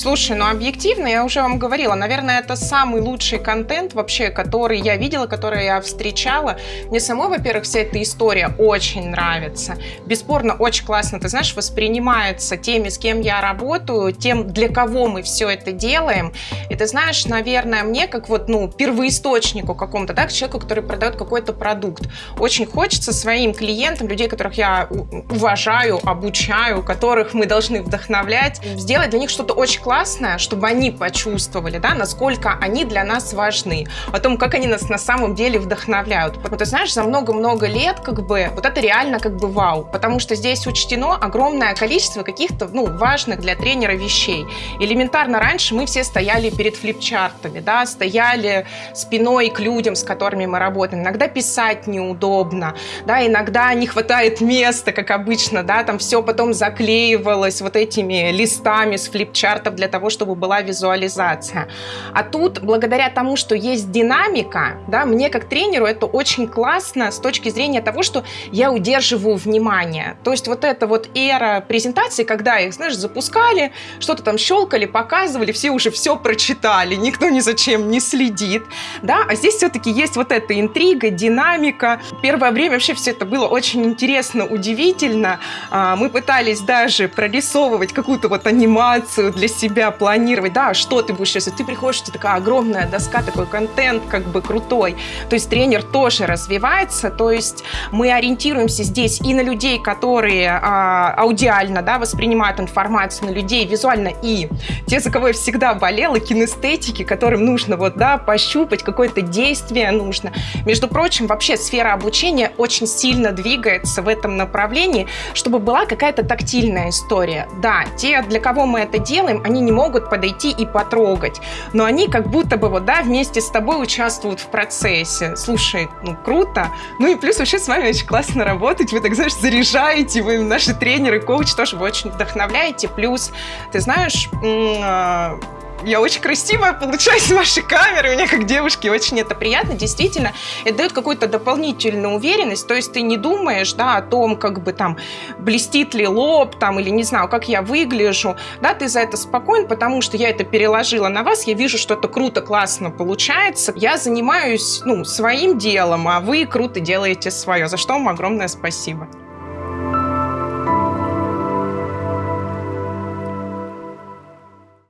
Слушай, ну объективно, я уже вам говорила, наверное, это самый лучший контент вообще, который я видела, который я встречала. Мне самой, во-первых, вся эта история очень нравится. Бесспорно, очень классно, ты знаешь, воспринимается теми, с кем я работаю, тем, для кого мы все это делаем. И ты знаешь, наверное, мне как вот, ну, первоисточнику какому-то, да, к человеку, который продает какой-то продукт, очень хочется своим клиентам, людей, которых я уважаю, обучаю, которых мы должны вдохновлять, сделать для них что-то очень классное, чтобы они почувствовали, да, насколько они для нас важны, о том, как они нас на самом деле вдохновляют. Вот ты знаешь, за много-много лет как бы вот это реально как бы вау, потому что здесь учтено огромное количество каких-то, ну, важных для тренера вещей. Элементарно раньше мы все стояли перед флипчартами, да, стояли спиной к людям, с которыми мы работаем. Иногда писать неудобно, да, иногда не хватает места, как обычно, да, там все потом заклеивалось вот этими листами с флипчартов для того, чтобы была визуализация. А тут, благодаря тому, что есть динамика, да, мне как тренеру это очень классно с точки зрения того, что я удерживаю внимание. То есть вот эта вот эра презентации, когда их, знаешь, запускали, что-то там щелкали, показывали, все уже все прочитали, никто ни за чем не следит, да, а здесь все-таки есть вот эта интрига, динамика. Первое время вообще все это было очень интересно, удивительно. А, мы пытались даже прорисовывать какую-то вот анимацию для себя, себя планировать, да, что ты будешь, если ты приходишь, тебя такая огромная доска, такой контент как бы крутой, то есть тренер тоже развивается, то есть мы ориентируемся здесь и на людей, которые а, аудиально, да, воспринимают информацию, на людей визуально, и те, за кого я всегда болела, кинестетики, которым нужно вот, да, пощупать, какое-то действие нужно. Между прочим, вообще сфера обучения очень сильно двигается в этом направлении, чтобы была какая-то тактильная история. Да, те, для кого мы это делаем, они не могут подойти и потрогать. Но они как будто бы вот, да, вместе с тобой участвуют в процессе. Слушай, ну круто. Ну и плюс вообще с вами очень классно работать. Вы так, знаешь, заряжаете, вы наши тренеры, коуч тоже вы очень вдохновляете. Плюс, ты знаешь, а, я очень красивая получаюсь с вашей камеры, мне как девушке очень это приятно, действительно, это дает какую-то дополнительную уверенность, то есть ты не думаешь, да, о том, как бы там блестит ли лоб, там, или не знаю, как я выгляжу, да, ты за это спокоен, потому что я это переложила на вас, я вижу, что это круто, классно получается, я занимаюсь, ну, своим делом, а вы круто делаете свое, за что вам огромное спасибо.